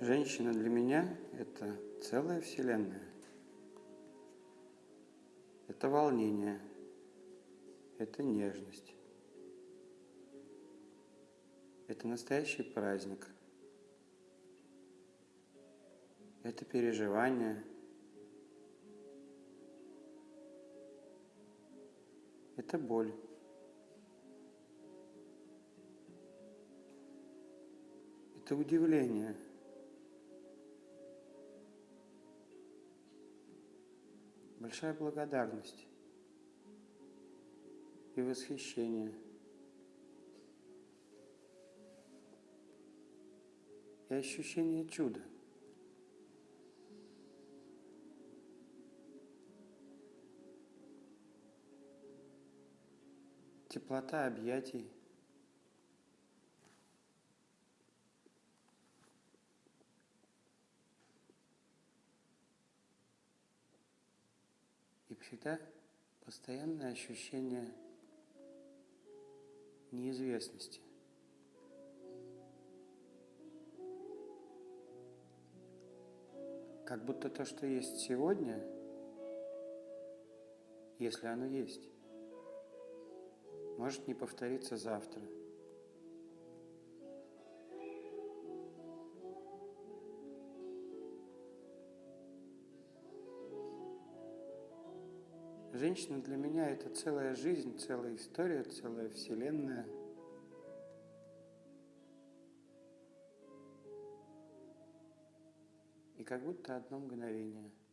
Женщина для меня – это целая вселенная. Это волнение, это нежность. Это настоящий праздник. Это переживание. Это боль. Это удивление. Большая благодарность и восхищение. И ощущение чуда. Теплота объятий. И всегда постоянное ощущение неизвестности. Как будто то, что есть сегодня, если оно есть, может не повториться завтра. Женщина для меня это целая жизнь, целая история, целая вселенная. И как будто одно мгновение –